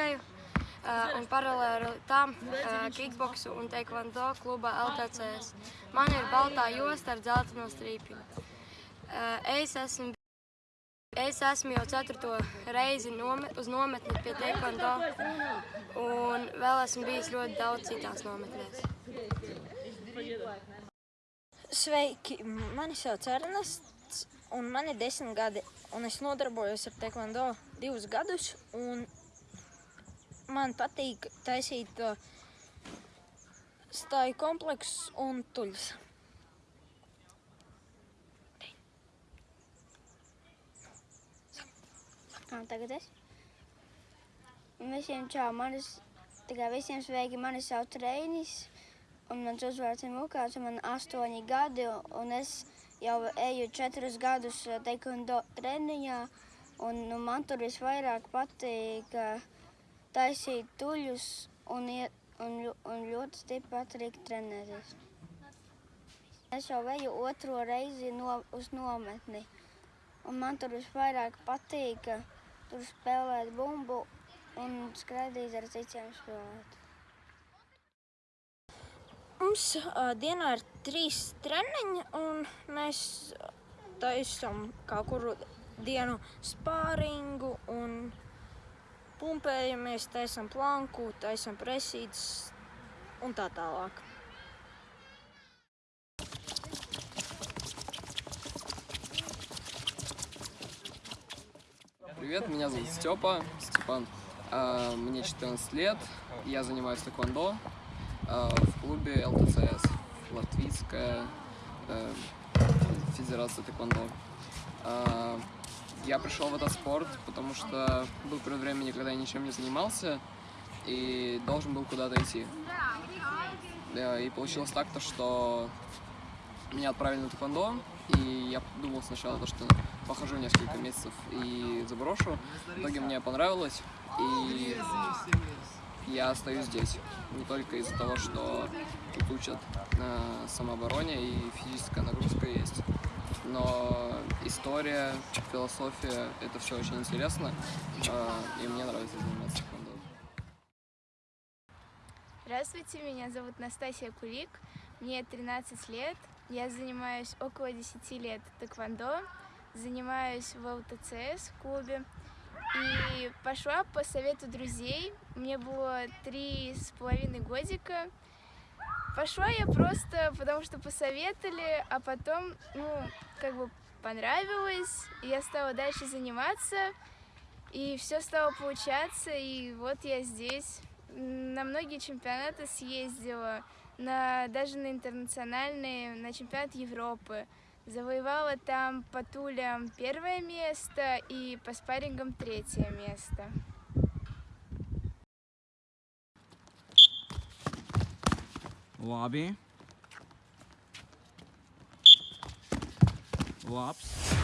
hokeju uh, un paralēli tam uh, kickboksu un taekwondo klubā LTCS. Man ir baltā josta ar dzelteno strīpju. Uh, es esmu Es esmu jau ceturto reizi nome, uz nometni pie taekwondo un vēl esmu bijis ļoti daudz citās nometnēs. Sveiki, mani sauc Ernests, un man ir desmit gadi, un es nodarbojos ar taekwondo divus gadus, un man patīk taisīt uh, stāju kompleksus un tuļus. Un tagad es. Un visiem čau, manis, tikai visiem sveiki, mani sauc Reinis, un mans uzvārds ir Mukāns, un man astoņi gadi, un es jau eju četrus gadus eh, taekwondo treniņā, un nu, man tur visvairāk patīk eh, taisīt tuļus, un, iet, un, un ļoti stipri patīk trenēties. Es jau eju otro reizi no, uz nometni, un man tur visvairāk patīk tur spēlēt bumbu un skraidīt ar citiem spēlēt. Mums uh, dienā ir trīs treniņi, un mēs taisām kaut kuru dienu spāringu un pumpējamies, taisām planku, taisām presītes un tā tālāk. Привет, меня зовут Степа, Степан. А, Мне 14 лет, я занимаюсь тэквондо а, в клубе ЛТЦС, Латвийская э, Федерация тэквондо. Я пришел в этот спорт, потому что был период времени, когда я ничем не занимался и должен был куда-то идти. И получилось так, то, что меня отправили на тэквондо, и я думал сначала, то, что похожу несколько месяцев и заброшу. В итоге мне понравилось, и я остаюсь здесь. Не только из-за того, что тут учат самообороне и но история, философия, это все очень интересно, э, и мне нравится заниматься тэквондо. Здравствуйте, меня зовут Настасья Кулик, мне 13 лет, я занимаюсь около 10 лет тэквондо, занимаюсь в ЛТЦС в клубе и пошла по совету друзей, мне было три с половиной годика. Пошла я просто потому, что посоветовали, а потом, ну, как бы понравилось, я стала дальше заниматься, и все стало получаться, и вот я здесь. На многие чемпионаты съездила, на, даже на интернациональные, на чемпионат Европы. Завоевала там по тулям первое место и по спаррингам третье место. Labi. flops.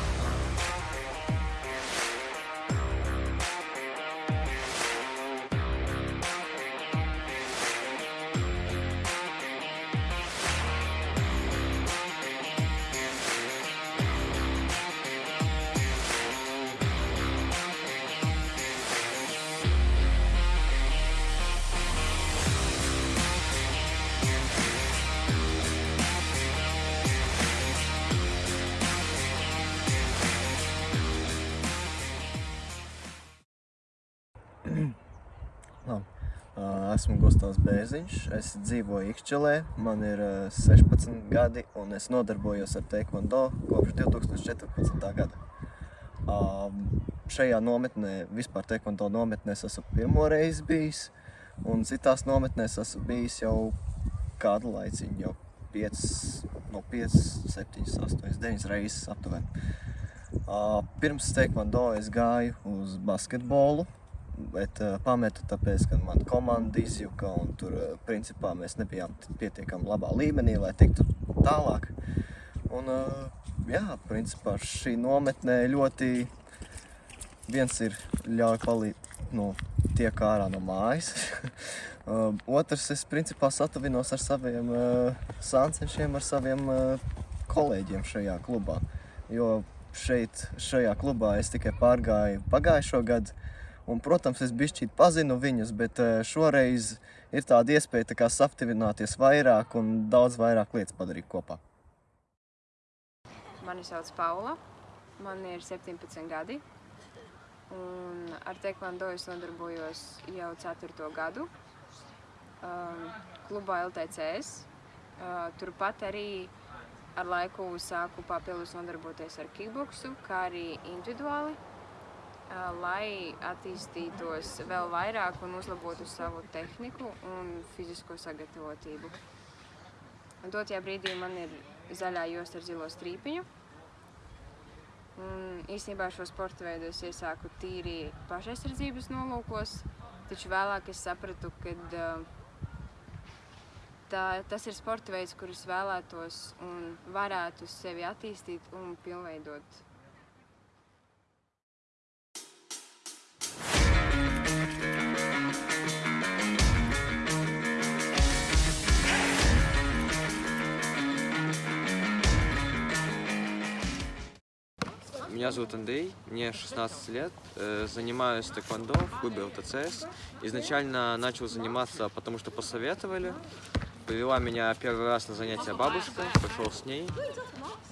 Ā, Esmu Gustavs Bēziņš, es dzīvoju Ikšķelē, man ir ā, 16 gadi un es nodarbojos ar taekwondo kopš 2014. gada. Šajā nometnē, vispār taekwondo nometnēs esmu pirmo reizi bijis un citās nometnēs esmu bijis jau kādu laiciņu, jau 5, no 5, 7, 8, 9 reizes aptuveni. Pirms teikvando es gāju uz basketbolu, bet uh, pametu tāpēc, ka man komanda izjuka un tur uh, principā mēs nebijām pietiekami labā līmenī, lai tiktu tālāk. Un uh, jā, principā šī nometnē ļoti viens ir ļauj palīdz, nu, tiek ārā no mājas. otrs, es principā satavinos ar saviem sāncenšiem, ar saviem kolēģiem šajā klubā. Jo šeit, šajā klubā es tikai pārgāju pagājušo gadu, un, protams, es bišķīt pazinu viņus, bet uh, šoreiz ir tāda iespēja tā kā saptivināties vairāk un daudz vairāk lietas padarīt kopā. Mani sauc Paula, man ir 17 gadi, un ar tekvando es nodarbojos jau 4. gadu um, klubā LTCS. Uh, turpat arī ar laiku sāku papildus nodarboties ar kickboksu, kā arī individuāli, lai attīstītos vēl vairāk un uzlabotu savu tehniku un fizisko sagatavotību. Un dotajā brīdī man ir zaļā josta ar zilo strīpiņu. Un īstenībā šo sporta veidu es iesāku tīri pašaizsardzības nolūkos, taču vēlāk es sapratu, ka tā, tas ir sporta veids, kurus vēlētos un varētu sevi attīstīt un pilnveidot. Меня зовут Андрей, мне 16 лет, э, занимаюсь тэквондо в клубе ЛТЦС. Изначально начал заниматься, потому что посоветовали. Привела меня первый раз на занятия бабушка, пошел с ней.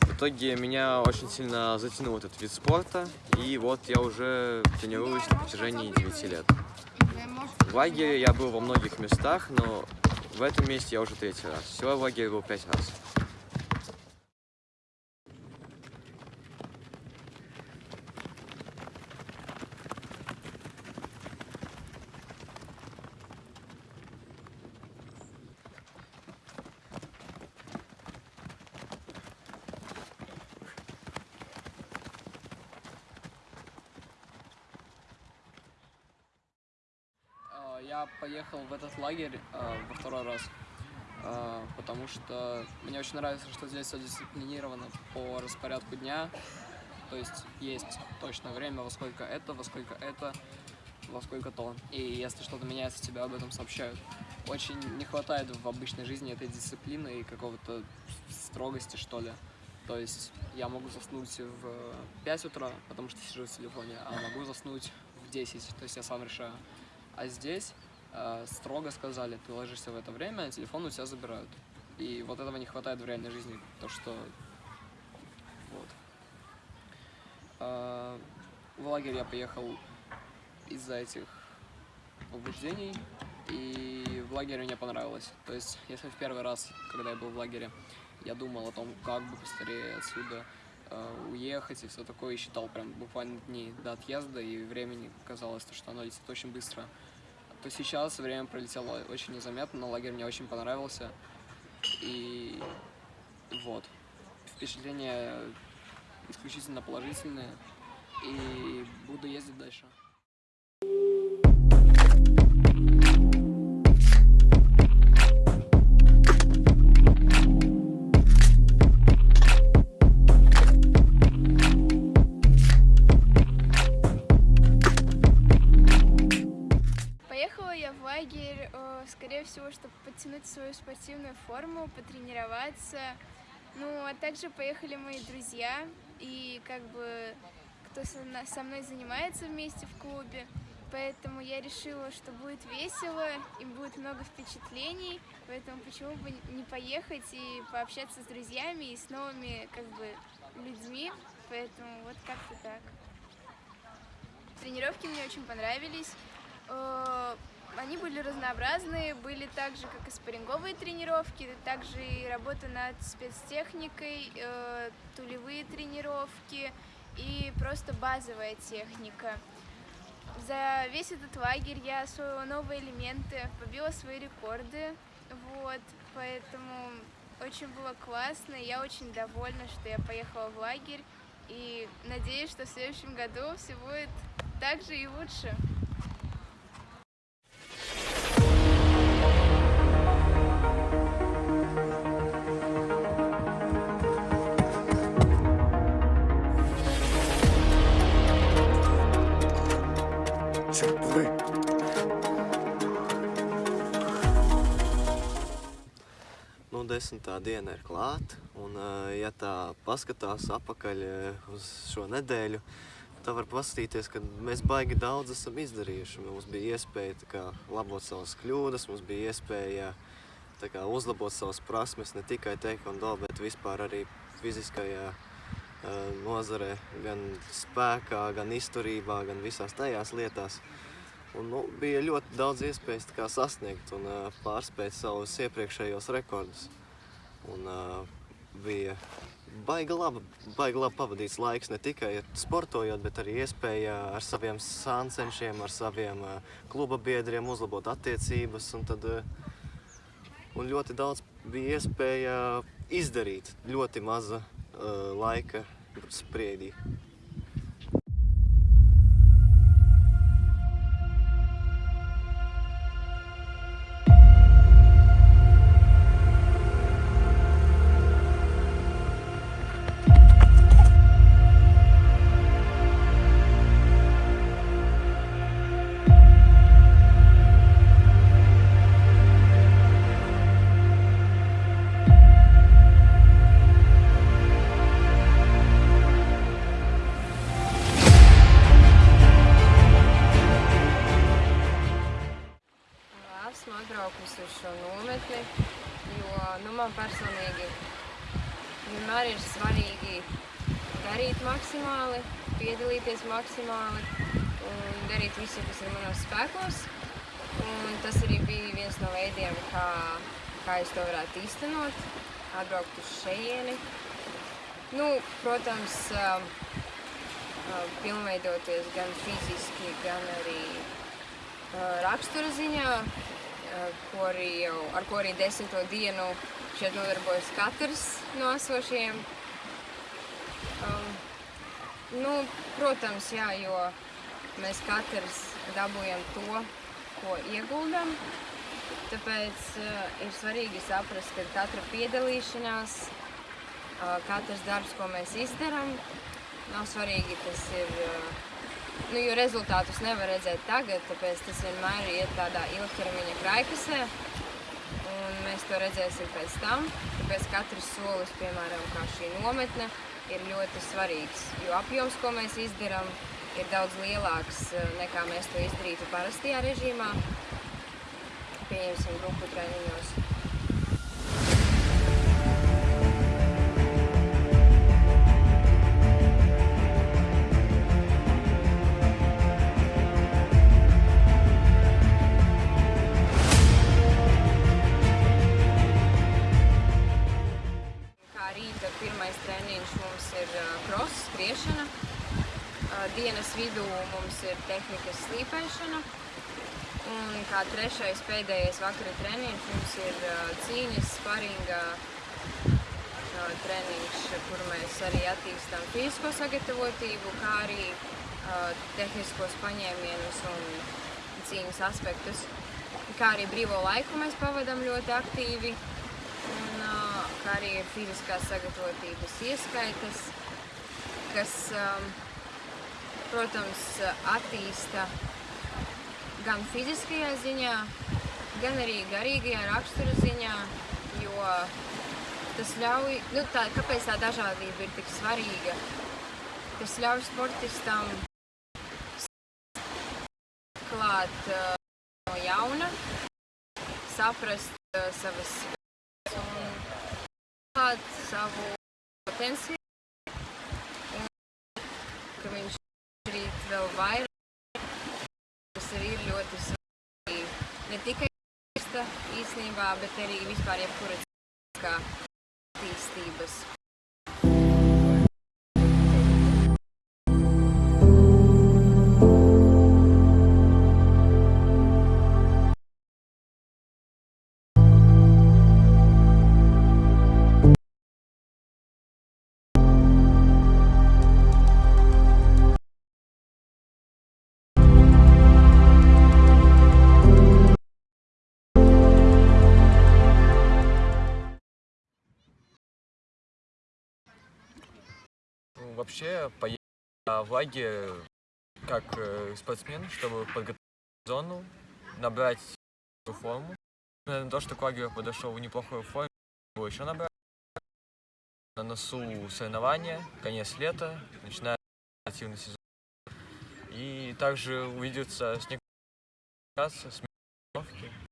В итоге меня очень сильно затянул этот вид спорта, и вот я уже тренируюсь на протяжении 9 лет. В лагере я был во многих местах, но в этом месте я уже третий раз. Всего в лагере был пять раз. А, Я поехал в этот лагерь а, во второй раз, а, потому что мне очень нравится, что здесь все дисциплинировано по распорядку дня. То есть есть точное время, во сколько это, во сколько это, во сколько то. И если что-то меняется, тебе об этом сообщают. Очень не хватает в обычной жизни этой дисциплины и какого-то строгости, что ли. То есть я могу заснуть в 5 утра, потому что сижу в телефоне, а могу заснуть в 10, то есть я сам решаю. А здесь э, строго сказали, ты ложишься в это время, телефон у тебя забирают. И вот этого не хватает в реальной жизни, то что... Вот. А, в лагерь я поехал из-за этих побуждений, и в лагере мне понравилось. То есть, если в первый раз, когда я был в лагере, я думал о том, как бы быстрее отсюда э, уехать и все такое, и считал прям буквально дни до отъезда, и времени казалось, что оно летит очень быстро, то сейчас время пролетело очень незаметно, но лагерь мне очень понравился, и вот. Впечатления исключительно положительные, и буду ездить дальше. Свою спортивную форму, потренироваться. Ну, а также поехали мои друзья и как бы кто со мной занимается вместе в клубе. Поэтому я решила, что будет весело и будет много впечатлений. Поэтому почему бы не поехать и пообщаться с друзьями и с новыми как бы людьми. Поэтому вот как-то так. Тренировки мне очень понравились. Они были разнообразные, были так же, как и спарринговые тренировки, также и работа над спецтехникой, э, тулевые тренировки и просто базовая техника. За весь этот лагерь я освоила новые элементы, побила свои рекорды, вот, поэтому Очень было классно, я очень довольна, что я поехала в лагерь. И надеюсь, что в следующем году все будет так же и лучше. Nu, desmitā diena ir klāta, un, eh, ja tā paskatās apakaļ eh, uz šo nedēļu, tā var paskatīties, ka mēs baigi daudz esam izdarījuši. Mums bija iespēja tā kā, labot savas kļūdas, mums bija iespēja tā kā, uzlabot savas prasmes ne tikai taekwondo, bet vispār arī fiziskajā eh, nozarē, gan spēkā, gan izturībā, gan visās tajās lietās. Un, nu, bija ļoti daudz iespējas kā, sasniegt un uh, pārspēt savus iepriekšējos rekordus. Un, uh, bija baigi labi, baigi labi pavadīts laiks ne tikai sportojot, bet arī iespēja ar saviem sāncenšiem, ar saviem uh, kluba biedriem uzlabot attiecības. Un, tad, uh, un ļoti daudz bija iespēja izdarīt ļoti maza uh, laika spriedī. Vienmēr ir svarīgi darīt maksimāli, piedalīties maksimāli un darīt visu, kas ir manos spēkos. Un tas arī bija viens no veidiem, kā, kā es to varētu īstenot, atbraukt uz šejieni. Nu, protams, um, um, pilnveidoties gan fiziski, gan arī uh, rakstura ziņā, ko arī jau, ar ko arī desmito dienu šeit nodarbojas katrs no esošiem. Um, nu, protams, jā, jo mēs katrs dabūjam to, ko ieguldam. Tāpēc uh, ir svarīgi saprast, ka katra piedalīšanās, uh, katrs darbs, ko mēs izdarām, nav svarīgi, tas ir uh, Nu, jo rezultātus nevar redzēt tagad, tāpēc tas vienmēr iet tādā ilgtermiņa kraikasē. Un mēs to redzēsim pēc tam. Tāpēc katrs solis, piemēram, kā šī nometne, ir ļoti svarīgs. Jo apjoms, ko mēs izdarām, ir daudz lielāks eh, nekā mēs to izdarītu parastajā režīmā. Pieņemsim grupu treniņos. Tehnikas slīpēšana. Un kā trešais pēdējais vakara treniņš mums ir cīņas, sparinga treniņš, kur mēs arī attīstām fizisko sagatavotību, kā arī tehniskos paņēmienus un cīņas aspektus. Kā arī brīvo laiku mēs pavadām ļoti aktīvi un kā arī fiziskās sagatavotības ieskaitas, kas, um, protams, attīsta gan fiziskajā ziņā, gan arī garīgajā rakstura ziņā, jo tas ļauj, nu tā, kāpēc tā dažādība ir tik svarīga? Tas ļauj sportistam klāt uh, no jauna, saprast uh, savas un klāt savu potenciālu, un ka viņš darīt vēl vairāk, tas arī ir ļoti svarīgi. Ne tikai īsta īstenībā, bet arī vispār jebkura cilvēka attīstības. Вообще поехать в лагерь как э, спортсмен, чтобы подготовить зону, набрать форму. Наверное, то, что к лагерю подошел в неплохой форме, его еще набрать. На носу соревнования, конец лета, начинается активный сезон. И также увидеться с некоторыми с тренировки.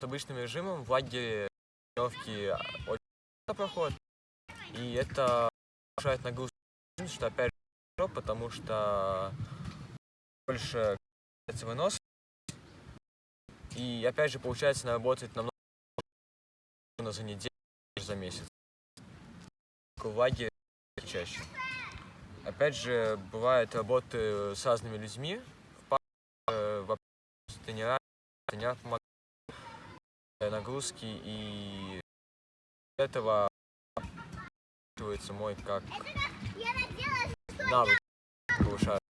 С обычным режимом в лагере тренировки очень проходят. И это повышает нагрузку, что опять же хорошо, потому что больше вынос. И опять же получается наработать намного за неделю, за месяц. В лагере чаще. Опять же, бывает работы с разными людьми, в паре, в общении с тренерами, тренер помогает Э, нагрузки, и этого чувствуется мой как навык повышает.